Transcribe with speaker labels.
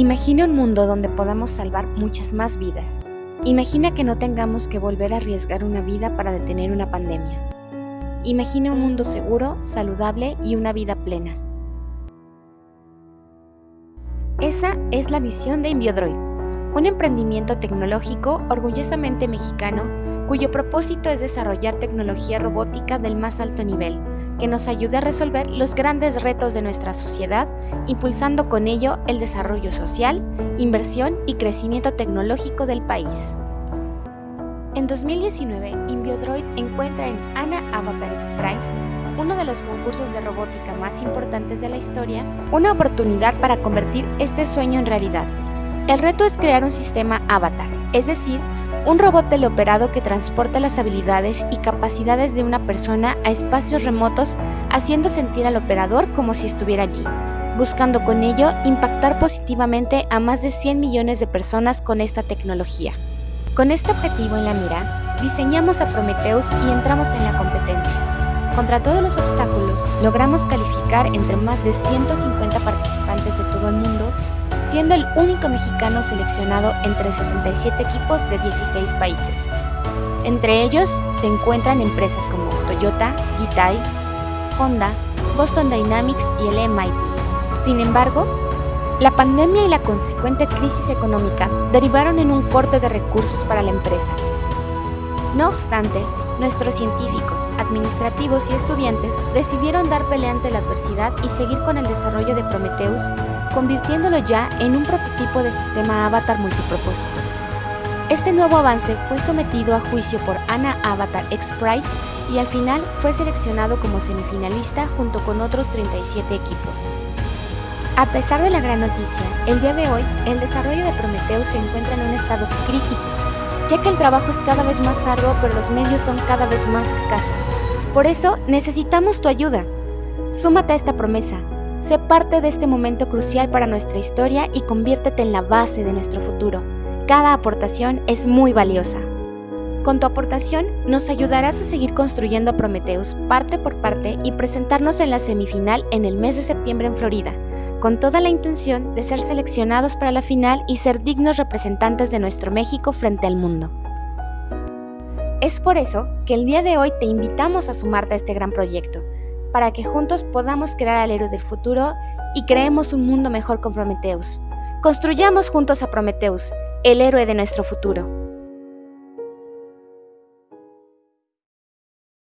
Speaker 1: Imagina un mundo donde podamos salvar muchas más vidas. Imagina que no tengamos que volver a arriesgar una vida para detener una pandemia. Imagina un mundo seguro, saludable y una vida plena. Esa es la visión de Inbiodroid, un emprendimiento tecnológico orgullosamente mexicano cuyo propósito es desarrollar tecnología robótica del más alto nivel, que nos ayude a resolver los grandes retos de nuestra sociedad, impulsando con ello el desarrollo social, inversión y crecimiento tecnológico del país. En 2019, Inbiodroid encuentra en Ana Avatar X uno de los concursos de robótica más importantes de la historia, una oportunidad para convertir este sueño en realidad. El reto es crear un sistema avatar, es decir, un robot teleoperado que transporta las habilidades y capacidades de una persona a espacios remotos haciendo sentir al operador como si estuviera allí, buscando con ello impactar positivamente a más de 100 millones de personas con esta tecnología. Con este objetivo en la mira, diseñamos a Prometheus y entramos en la competencia. Contra todos los obstáculos, logramos calificar entre más de 150 participantes siendo el único mexicano seleccionado entre 77 equipos de 16 países. Entre ellos se encuentran empresas como Toyota, Gitai, Honda, Boston Dynamics y el MIT. Sin embargo, la pandemia y la consecuente crisis económica derivaron en un corte de recursos para la empresa. No obstante, nuestros científicos, administrativos y estudiantes decidieron dar pelea ante la adversidad y seguir con el desarrollo de Prometheus, convirtiéndolo ya en un prototipo de sistema avatar multipropósito. Este nuevo avance fue sometido a juicio por Ana Avatar X Prize y al final fue seleccionado como semifinalista junto con otros 37 equipos. A pesar de la gran noticia, el día de hoy el desarrollo de Prometheus se encuentra en un estado crítico ya que el trabajo es cada vez más arduo pero los medios son cada vez más escasos. Por eso necesitamos tu ayuda. Súmate a esta promesa, sé parte de este momento crucial para nuestra historia y conviértete en la base de nuestro futuro. Cada aportación es muy valiosa. Con tu aportación nos ayudarás a seguir construyendo Prometheus parte por parte y presentarnos en la semifinal en el mes de septiembre en Florida con toda la intención de ser seleccionados para la final y ser dignos representantes de nuestro México frente al mundo. Es por eso que el día de hoy te invitamos a sumarte a este gran proyecto, para que juntos podamos crear al héroe del futuro y creemos un mundo mejor con Prometheus. Construyamos juntos a Prometheus, el héroe de nuestro futuro.